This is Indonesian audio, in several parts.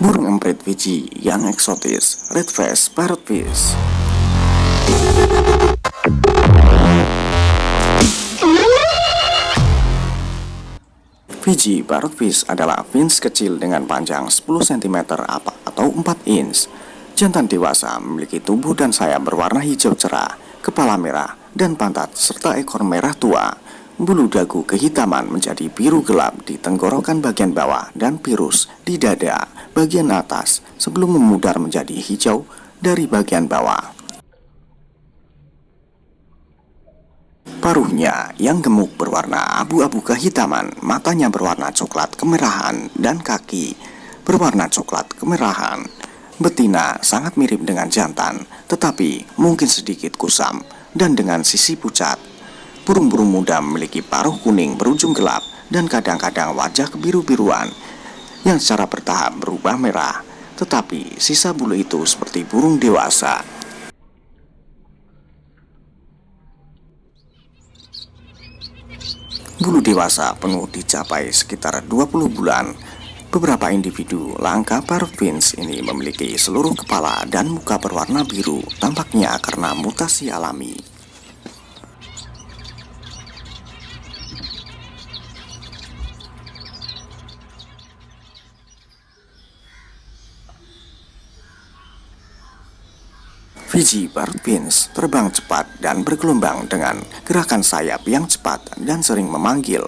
Burung emprit Fiji yang eksotis, red face parrotfish. Fiji parrotfish adalah fins kecil dengan panjang 10 cm atau 4 inch. Jantan dewasa memiliki tubuh dan sayap berwarna hijau cerah, kepala merah, dan pantat serta ekor merah tua. Bulu dagu kehitaman menjadi biru gelap di tenggorokan bagian bawah dan virus di dada bagian atas sebelum memudar menjadi hijau dari bagian bawah. Paruhnya yang gemuk berwarna abu-abu kehitaman, matanya berwarna coklat kemerahan, dan kaki berwarna coklat kemerahan. Betina sangat mirip dengan jantan, tetapi mungkin sedikit kusam dan dengan sisi pucat. Burung-burung muda memiliki paruh kuning berujung gelap dan kadang-kadang wajah kebiru-biruan yang secara bertahap berubah merah, tetapi sisa bulu itu seperti burung dewasa. Bulu dewasa penuh dicapai sekitar 20 bulan. Beberapa individu langka parvins ini memiliki seluruh kepala dan muka berwarna biru, tampaknya karena mutasi alami. Fiji Pins terbang cepat dan bergelombang dengan gerakan sayap yang cepat dan sering memanggil.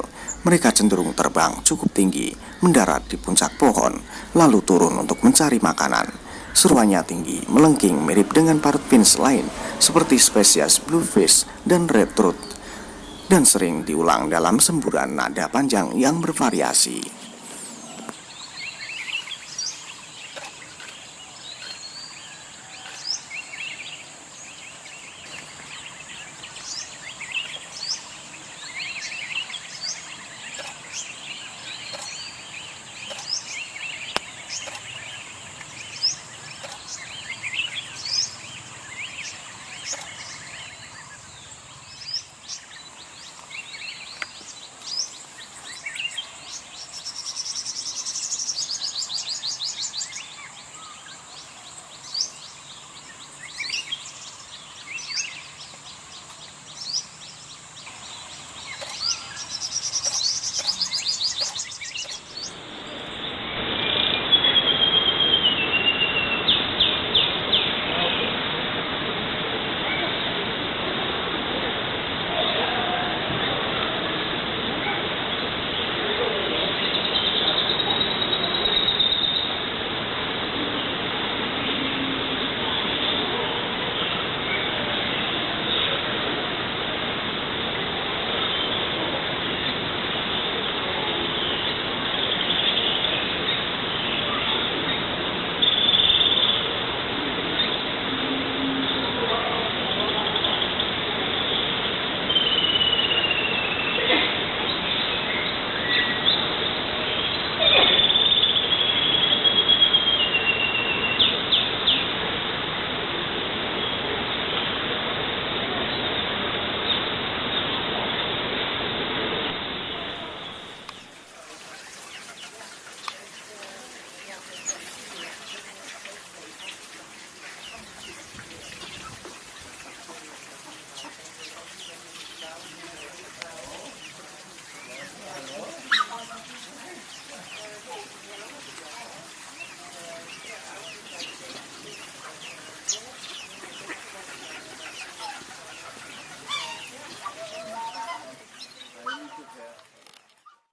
Mereka cenderung terbang cukup tinggi, mendarat di puncak pohon, lalu turun untuk mencari makanan. Seruannya tinggi, melengking mirip dengan Pins lain, seperti spesies bluefish dan red throat, dan sering diulang dalam semburan nada panjang yang bervariasi.